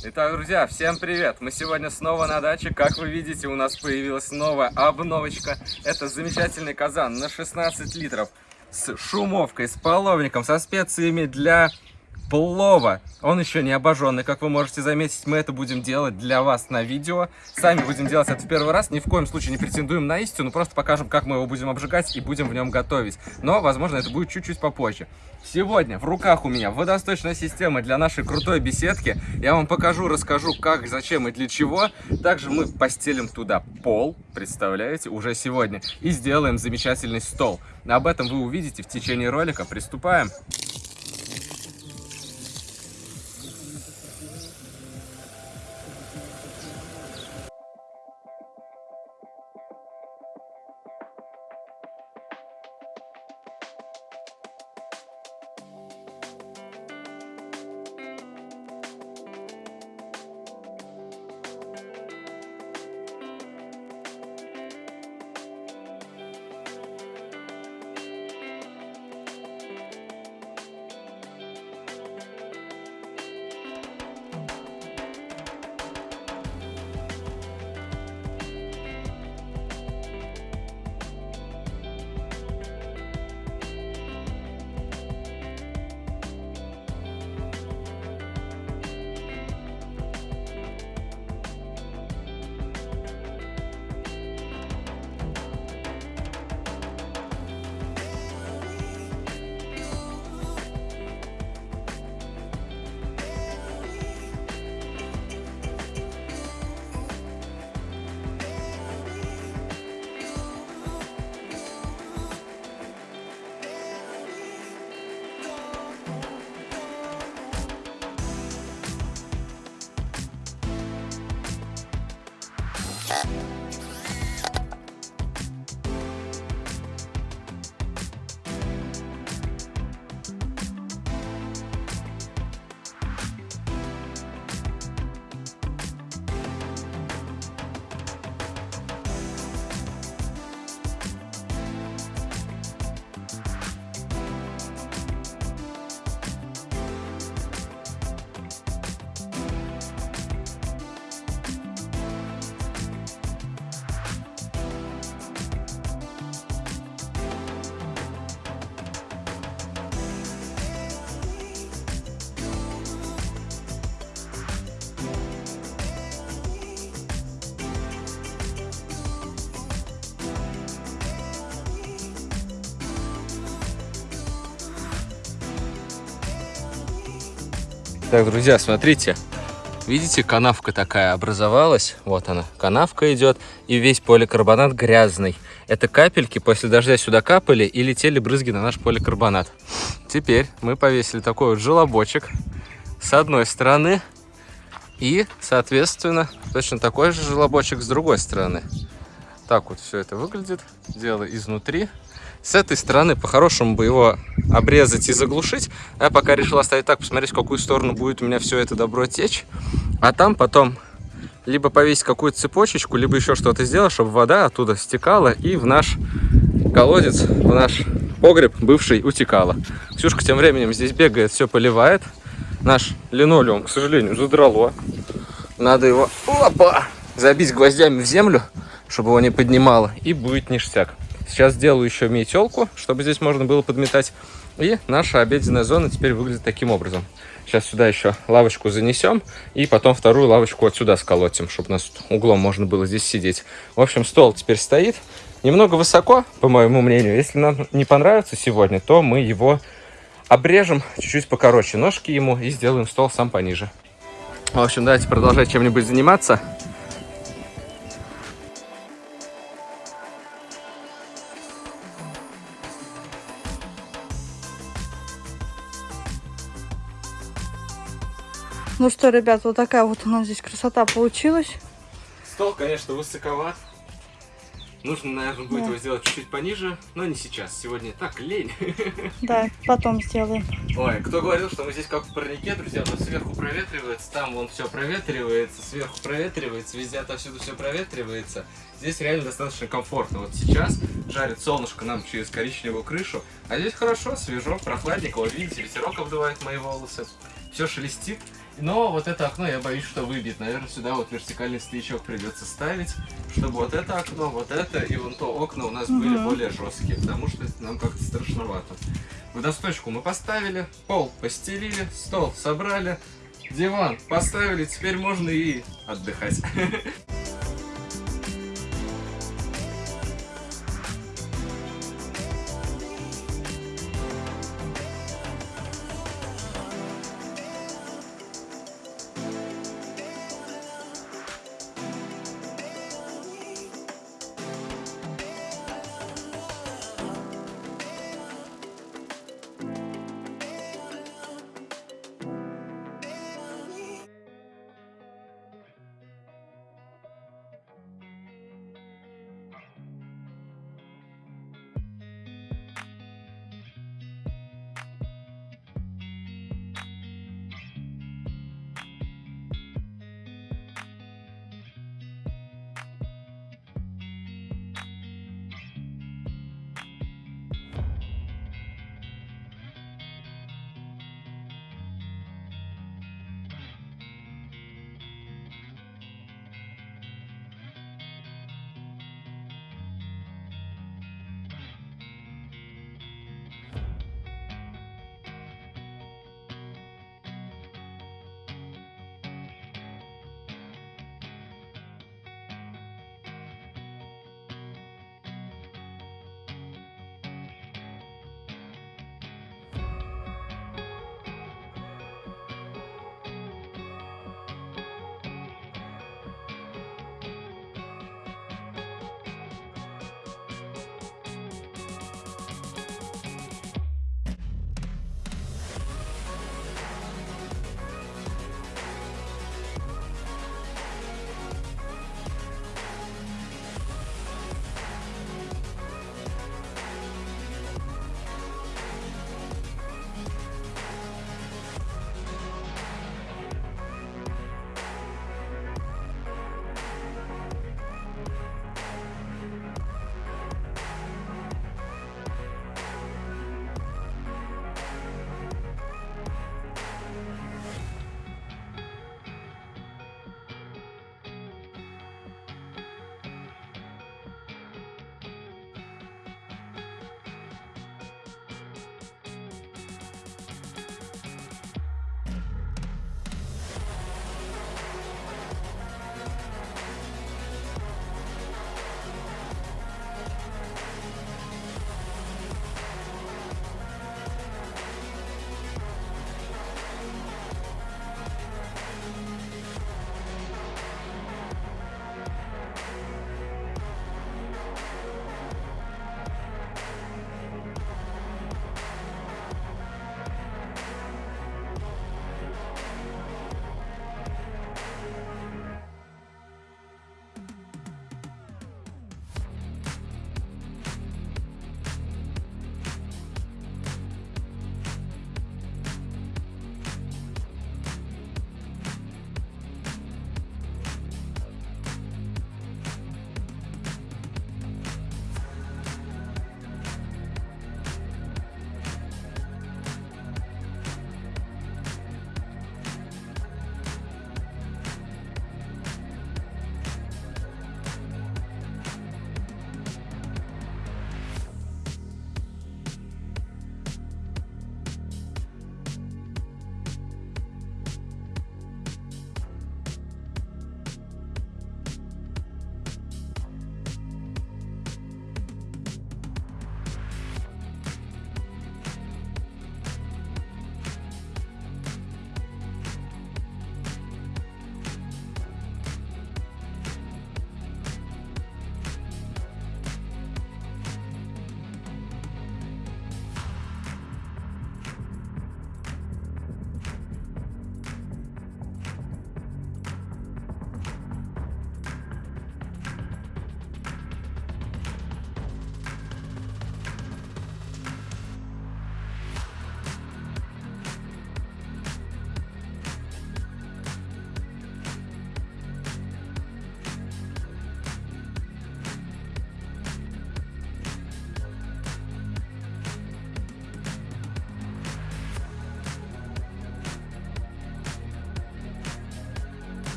Итак, друзья, всем привет! Мы сегодня снова на даче. Как вы видите, у нас появилась новая обновочка. Это замечательный казан на 16 литров с шумовкой, с половником, со специями для плова. Он еще не обожженный, как вы можете заметить, мы это будем делать для вас на видео. Сами будем делать это в первый раз, ни в коем случае не претендуем на истину, просто покажем, как мы его будем обжигать и будем в нем готовить. Но, возможно, это будет чуть-чуть попозже. Сегодня в руках у меня водосточная система для нашей крутой беседки. Я вам покажу, расскажу, как, зачем и для чего. Также мы постелим туда пол, представляете, уже сегодня, и сделаем замечательный стол. Об этом вы увидите в течение ролика. Приступаем. Так, друзья, смотрите. Видите, канавка такая образовалась. Вот она, канавка идет. И весь поликарбонат грязный. Это капельки после дождя сюда капали и летели брызги на наш поликарбонат. Теперь мы повесили такой вот желобочек с одной стороны. И, соответственно, точно такой же желобочек с другой стороны. Так вот все это выглядит. Дело изнутри. С этой стороны по-хорошему бы его обрезать и заглушить. Я пока решил оставить так, посмотреть, в какую сторону будет у меня все это добро течь. А там потом либо повесить какую-то цепочечку, либо еще что-то сделать, чтобы вода оттуда стекала и в наш колодец, в наш погреб бывший утекала. Ксюшка тем временем здесь бегает, все поливает. Наш линолеум, к сожалению, задрало. Надо его опа, забить гвоздями в землю, чтобы его не поднимало, и будет ништяк. Сейчас сделаю еще метелку, чтобы здесь можно было подметать. И наша обеденная зона теперь выглядит таким образом. Сейчас сюда еще лавочку занесем, и потом вторую лавочку вот сюда сколотим, чтобы у нас углом можно было здесь сидеть. В общем, стол теперь стоит. Немного высоко, по моему мнению. Если нам не понравится сегодня, то мы его обрежем чуть-чуть покороче ножки ему и сделаем стол сам пониже. В общем, давайте продолжать чем-нибудь заниматься. Ну что, ребят, вот такая вот у нас здесь красота получилась. Стол, конечно, высоковат. Нужно, наверное, будет да. его сделать чуть-чуть пониже, но не сейчас. Сегодня так лень. Да, потом сделаем. Ой, кто говорил, что мы здесь как в парнике, друзья, но сверху проветривается, там вон все проветривается, сверху проветривается, везде отовсюду все проветривается. Здесь реально достаточно комфортно. Вот сейчас жарит солнышко нам через коричневую крышу, а здесь хорошо, свежо, прохладненько. Вот видите, ветерок обдувает мои волосы. Все шелестит. Но вот это окно я боюсь, что выбит. Наверное, сюда вот вертикальный стоячок придется ставить, чтобы вот это окно, вот это и вон то окна у нас были Мгм. более жесткие, потому что нам как-то страшновато. Водосточку мы поставили, пол постелили, стол собрали, диван поставили, теперь можно и отдыхать.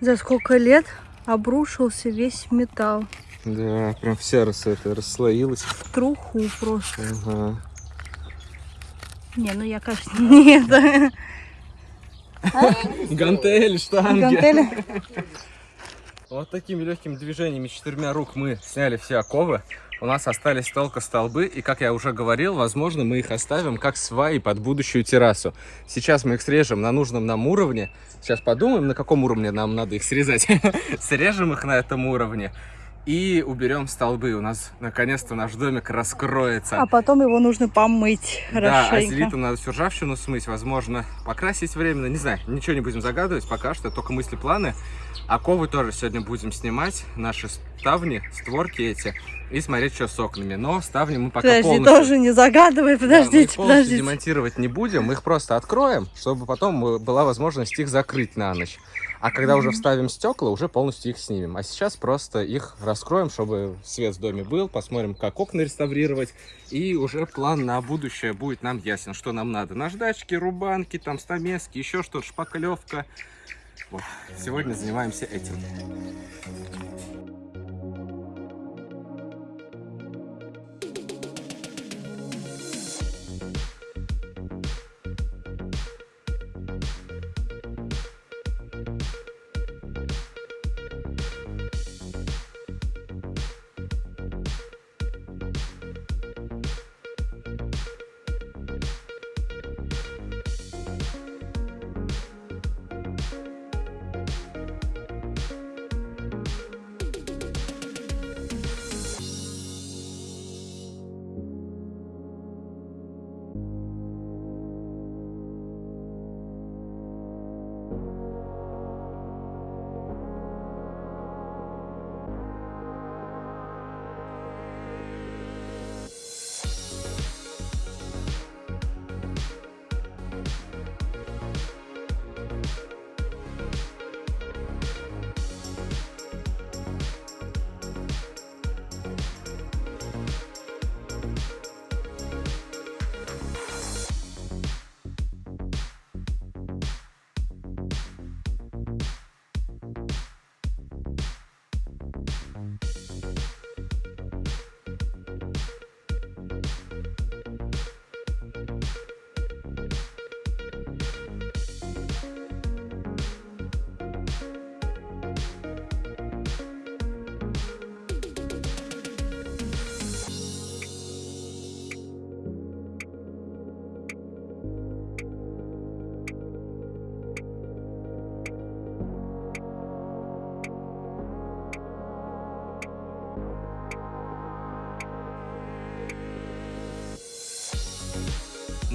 За сколько лет обрушился весь металл. Да, прям вся рас, это, расслоилась. В труху просто. Ага. Не, ну я, конечно, нет. Гантели, штанги. Гантели. Вот такими легкими движениями четырьмя рук мы сняли все оковы. У нас остались только столбы, и, как я уже говорил, возможно, мы их оставим как сваи под будущую террасу. Сейчас мы их срежем на нужном нам уровне. Сейчас подумаем, на каком уровне нам надо их срезать. Срежем их на этом уровне и уберем столбы. У нас, наконец-то, наш домик раскроется. А потом его нужно помыть Да, хорошенько. селитам надо всю ржавчину смыть, возможно, покрасить временно, не знаю, ничего не будем загадывать пока что, только мысли, планы. Оковы тоже сегодня будем снимать, наши ставни, створки эти, и смотреть, что с окнами. Но ставни мы пока Подожди, полностью... тоже не загадывай, Да, мы подождите, полностью подождите. демонтировать не будем, мы их просто откроем, чтобы потом э, была возможность их закрыть на ночь. А когда уже вставим стекла, уже полностью их снимем. А сейчас просто их раскроем, чтобы свет в доме был, посмотрим, как окна реставрировать. И уже план на будущее будет нам ясен, что нам надо. Наждачки, рубанки, там стамески, еще что-то, шпаклевка. Вот. Сегодня занимаемся этим.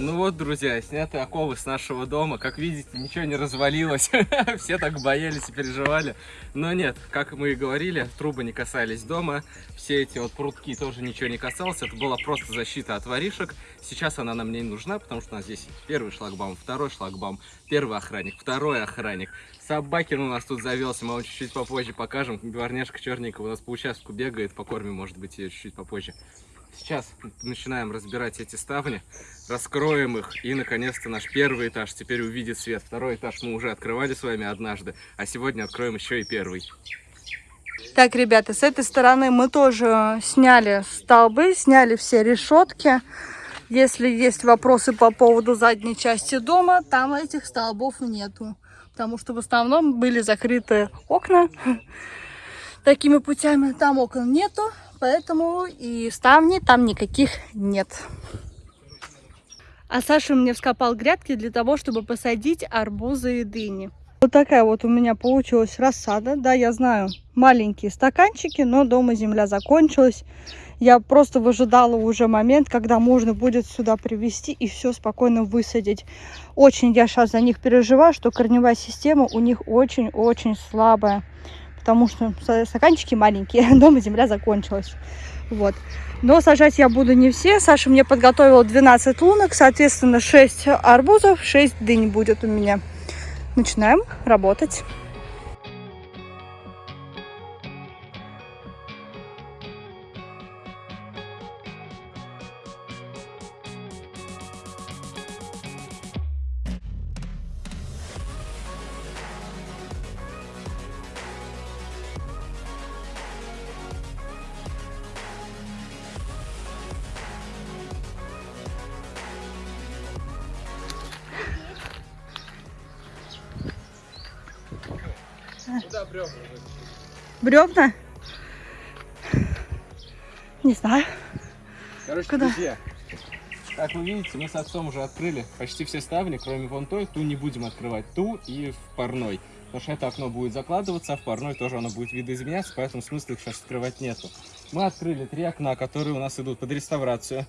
Ну вот, друзья, сняты оковы с нашего дома. Как видите, ничего не развалилось. Все так боялись и переживали. Но нет, как мы и говорили, трубы не касались дома. Все эти вот прутки тоже ничего не касалось. Это была просто защита от воришек. Сейчас она нам не нужна, потому что у нас здесь первый шлагбаум, второй шлагбаум, первый охранник, второй охранник. Собакин у нас тут завелся, мы вам чуть-чуть попозже покажем. Дворняжка черненькая у нас по участку бегает, покормим, может быть, ее чуть-чуть попозже. Сейчас начинаем разбирать эти ставни, раскроем их, и, наконец-то, наш первый этаж теперь увидит свет. Второй этаж мы уже открывали с вами однажды, а сегодня откроем еще и первый. Так, ребята, с этой стороны мы тоже сняли столбы, сняли все решетки. Если есть вопросы по поводу задней части дома, там этих столбов нету. Потому что в основном были закрыты окна. Такими путями там окон нету, поэтому и ставни там никаких нет. А Саша мне вскопал грядки для того, чтобы посадить арбузы и дыни. Вот такая вот у меня получилась рассада. Да, я знаю, маленькие стаканчики, но дома земля закончилась. Я просто выжидала уже момент, когда можно будет сюда привезти и все спокойно высадить. Очень я сейчас за них переживаю, что корневая система у них очень-очень слабая. Потому что стаканчики маленькие, дома земля закончилась. Вот. Но сажать я буду не все. Саша мне подготовила 12 лунок, соответственно 6 арбузов, 6 дынь будет у меня. Начинаем работать. Бревна? Не знаю. Короче, Куда? друзья, как вы видите, мы с отцом уже открыли почти все ставни, кроме вон той. Ту не будем открывать, ту и в парной. Потому что это окно будет закладываться, а в парной тоже оно будет видоизменяться, поэтому смысла их сейчас открывать нету. Мы открыли три окна, которые у нас идут под реставрацию.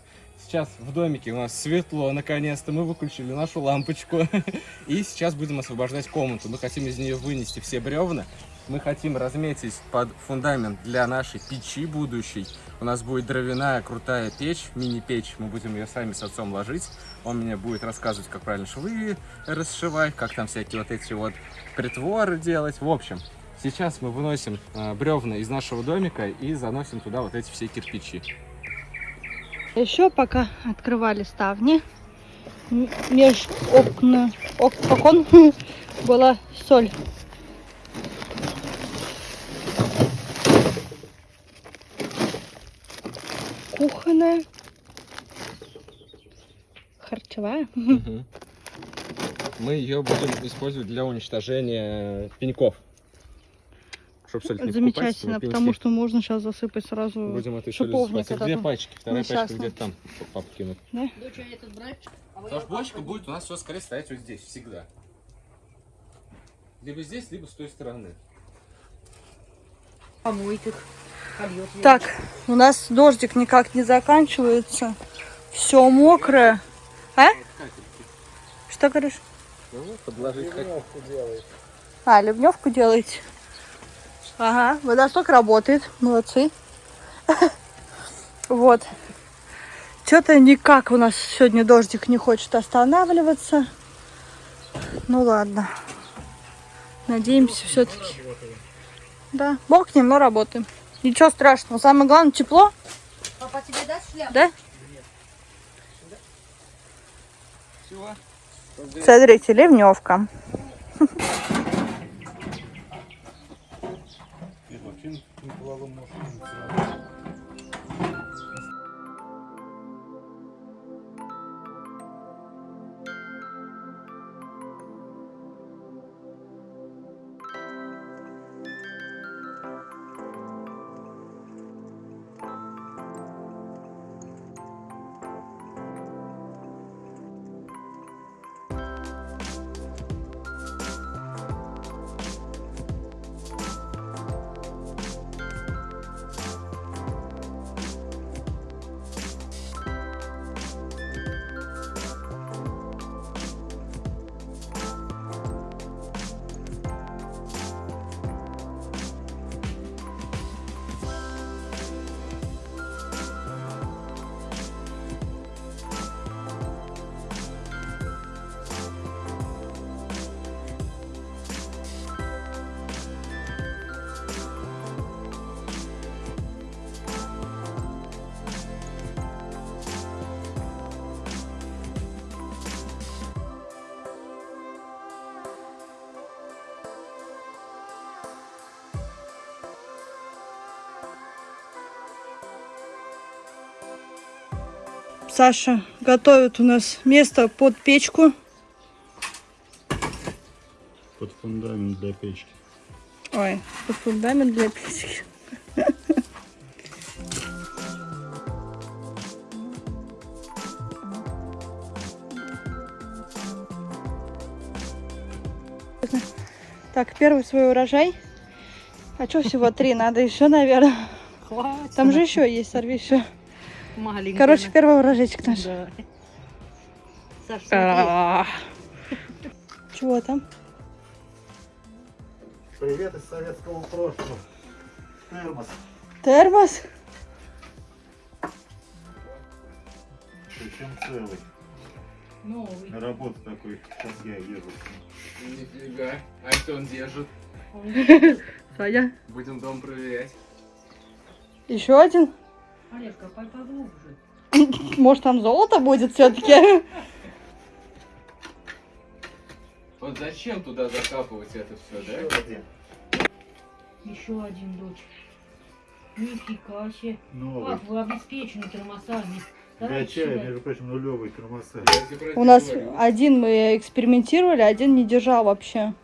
Сейчас в домике у нас светло, наконец-то. Мы выключили нашу лампочку. И сейчас будем освобождать комнату. Мы хотим из нее вынести все бревна. Мы хотим разметить под фундамент для нашей печи будущей. У нас будет дровяная крутая печь, мини-печь. Мы будем ее сами с отцом ложить. Он мне будет рассказывать, как правильно швы расшивать, как там всякие вот эти вот притворы делать. В общем, сейчас мы выносим э, бревна из нашего домика и заносим туда вот эти все кирпичи. Еще пока открывали ставни, м- меж окна, ок- окон была соль. Кухонная. Харчевая. Мы ее будем использовать для уничтожения пеньков. Чтоб соль не Замечательно, потому что можно сейчас засыпать сразу Будем это еще засыпать. Две этот. пачки, вторая пачка где-то там папа кинут. Доча, этот брать? А вы Потому что бочка будет у нас все скорее стоять вот здесь, всегда. Либо здесь, либо с той стороны. помоет их. Так, у нас дождик никак не заканчивается. Все мокрое. А? Что говоришь? Ну, подложить. А, ливневку делаете? Ага, водосток работает. Молодцы. Вот. Что-то никак у нас сегодня дождик не хочет останавливаться. Ну ладно. Надеемся все-таки. Да, ним, но работаем. Ничего страшного. Самое главное, тепло, Папа тебе даст шляпу? да? Всего. Смотрите, ливневка. Саша готовит у нас место под печку. под фундамент для печки. Ой, под фундамент для печки. Так, первый свой урожай. А что всего три? Надо еще, наверное. Хватит. Там же еще есть, сорви еще. Маленькая. Короче, первый урожайчик наш. Да. А. Чего там? Привет из советского прошлого. Термос. Термос? Причем целый. Новый. На работу такой. Сейчас я езжу. Нифига. А что он держит? Саня. Будем дом проверять. Еще один? Олег, копай поглубже. Может там золото будет все-таки? Вот зачем туда закапывать это все, да? один. Еще один, дочь. Нифига себе. Новый. Как вы обеспечены тормозами. Сюда. между прочим, нулевый тормоза. У нас один мы экспериментировали, один не держал вообще.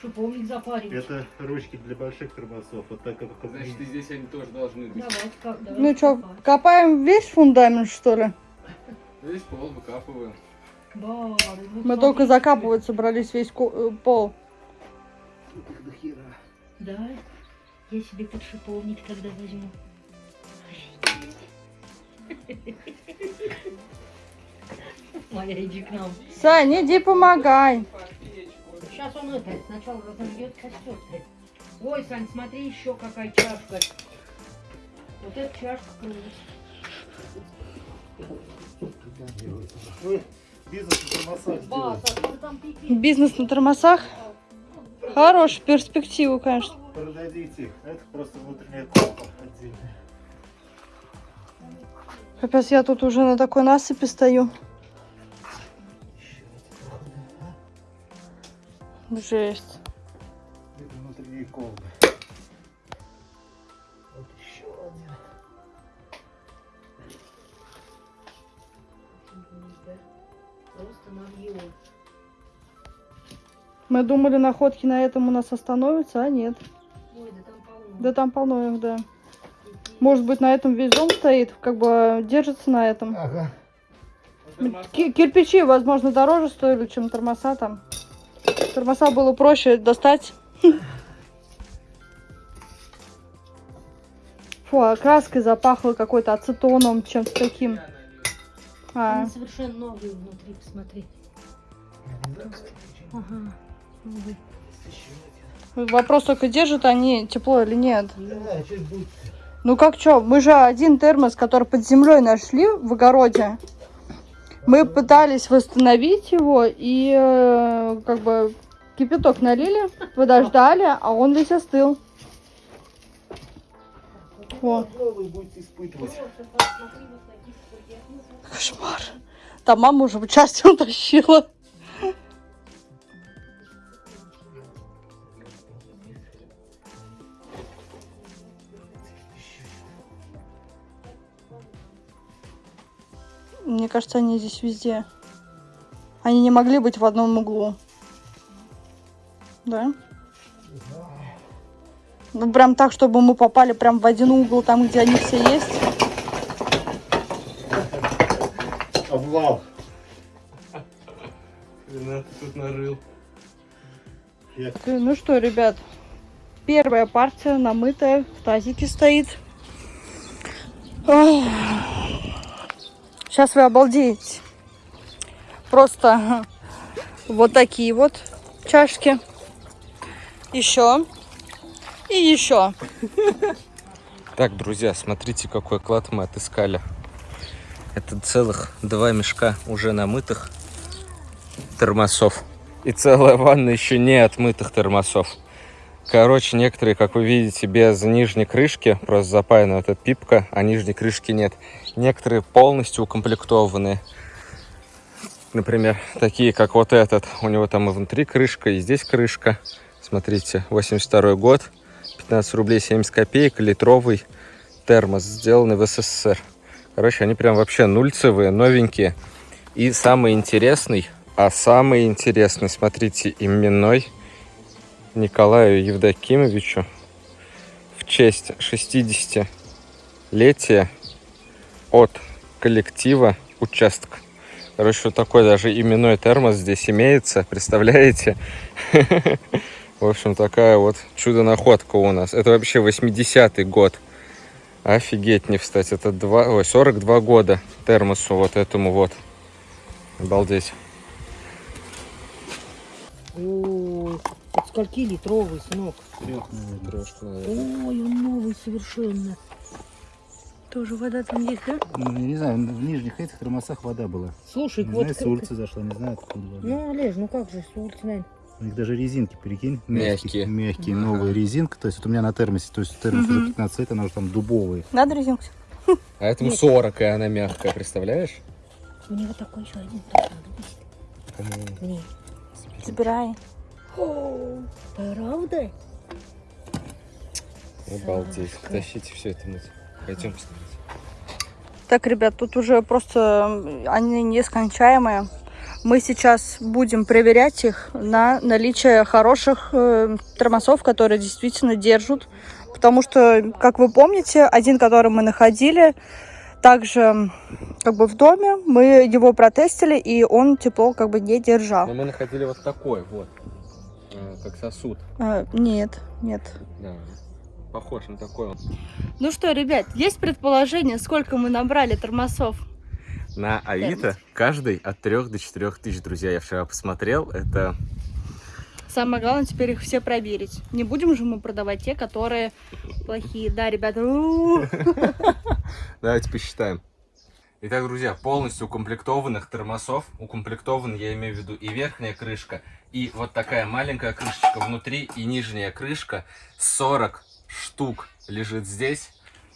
Шиповник запаривать. Это ручки для больших тормозов. Вот так как Значит, и здесь они тоже должны быть. Давайте, как, давайте Ну что, копаем весь фундамент, что ли? Здесь пол выкапываем. Да, ну, Мы смотрите. только закапывать собрались весь э, пол. Да, я себе тут шиповник тогда возьму. Моя, иди к нам. Сань, иди помогай. Сейчас он это, сначала разобьет костер. Ой, Сань, смотри, еще какая чашка. Вот эта чашка крылась. Вы бизнес на тормозах а? Бизнес на тормозах. Хорошая перспектива, конечно. Продадите. Это просто внутренняя колба отдельная. Капец, я тут уже на такой насыпи стою. Жесть. Это внутренние колбы. Вот еще один. Просто набью. Мы думали, находки на этом у нас остановятся, а нет. Ой, да там полно. Да там полно их, да. Может быть, на этом весь дом стоит, как бы держится на этом. Ага. Ки- кирпичи, возможно, дороже стоили, чем тормоза там. Тормоза было проще достать. Фу, а краской запахло какой-то ацетоном, чем-то таким. А, Они совершенно новые внутри, посмотри. Ага. новые. вопрос только, держат они тепло или нет. Да. Ну как что, мы же один термос, который под землей нашли в огороде. Мы пытались восстановить его и э, как бы кипяток налили, подождали, а он весь остыл. О, кошмар. Там мама уже в части утащила. Мне кажется, они здесь везде. Они не могли быть в одном углу. Да? Ну, прям так, чтобы мы попали прям в один угол, там, где они все есть. Обвал. Ренат тут нарыл. Ну что, ребят, первая партия намытая в тазике стоит. Сейчас вы обалдеете. Просто вот такие вот чашки. Еще. И еще. Так, друзья, смотрите, какой клад мы отыскали. Это целых два мешка уже намытых термосов. И целая ванна еще не отмытых термосов. Короче, некоторые, как вы видите, без нижней крышки, просто запаяна вот эта пипка, а нижней крышки нет. Некоторые полностью укомплектованные. Например, такие, как вот этот. У него там и внутри крышка, и здесь крышка. Смотрите, 82 год, 15 рублей 70 копеек, литровый термос, сделанный в СССР. Короче, они прям вообще нульцевые, новенькие. И самый интересный, а самый интересный, смотрите, именной Николаю Евдокимовичу в честь 60-летия от коллектива участка. Короче, вот такой даже именной термос здесь имеется, представляете? В общем, такая вот чудо-находка у нас. Это вообще 80-й год. Офигеть, не встать. Это 2, ой, 42 года термосу вот этому вот. Обалдеть. Скольки литровый, сынок? Трешка, Ой, он новый совершенно. Тоже вода там есть, да? Ну, я не знаю, в нижних этих термосах вода была. Слушай, Не вот... знаю, с улицы зашла, не знаю, откуда вода. Ну, Олеж, ну как же, с улицы, наверное. У них даже резинки, прикинь, Мягкие. Мягкие, новые резинки. То есть вот у меня на термосе, то есть термос уже 15 лет, она уже там дубовые. Надо резинку? А этому Нет. 40, и она мягкая, представляешь? У него такой еще один тоже надо быть. Мне. Забирай. О, правда? Обалдеть. Сашка. Тащите все это мыть. Пойдем посмотреть. Так, ребят, тут уже просто они нескончаемые. Мы сейчас будем проверять их на наличие хороших э, тормозов, которые действительно держат. Потому что, как вы помните, один, который мы находили, также как бы в доме, мы его протестили, и он тепло как бы не держал. Но мы находили вот такой вот, как сосуд. Э, нет, нет. Да. Похож на такой. Ну что, ребят, есть предположение, сколько мы набрали тормозов? На Авито каждый от 3 до 4 тысяч, друзья. Я вчера посмотрел, это... Самое главное теперь их все проверить. Не будем же мы продавать те, которые плохие. Да, ребята. Давайте посчитаем. Итак, друзья, полностью укомплектованных тормозов. Укомплектован, я имею в виду, и верхняя крышка, и вот такая маленькая крышечка внутри, и нижняя крышка. 40 штук лежит здесь.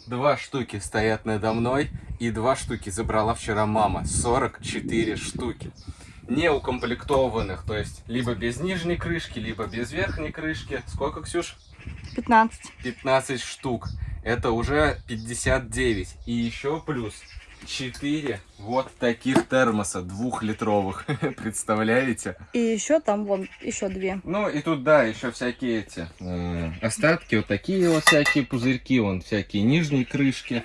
Два штуки стоят надо мной, и два штуки забрала вчера мама. 44 штуки. Не укомплектованных, то есть либо без нижней крышки, либо без верхней крышки. Сколько, Ксюш? 15. 15 штук. Это уже 59. И еще плюс 4 вот таких термоса двухлитровых. Представляете? И еще там вон, еще две. Ну и тут, да, еще всякие эти э, остатки, вот такие вот всякие пузырьки, вон всякие нижние крышки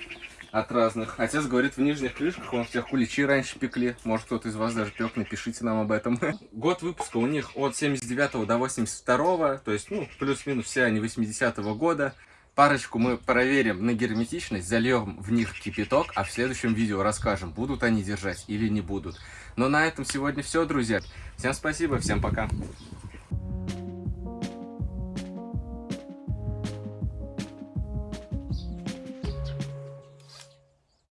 от разных. Отец говорит, в нижних крышках он всех куличи раньше пекли. Может, кто-то из вас даже пек, напишите нам об этом. Год выпуска у них от 79 до 82, то есть, ну, плюс-минус все они 80-го года. Парочку мы проверим на герметичность, зальем в них кипяток, а в следующем видео расскажем, будут они держать или не будут. Но на этом сегодня все, друзья. Всем спасибо, всем пока.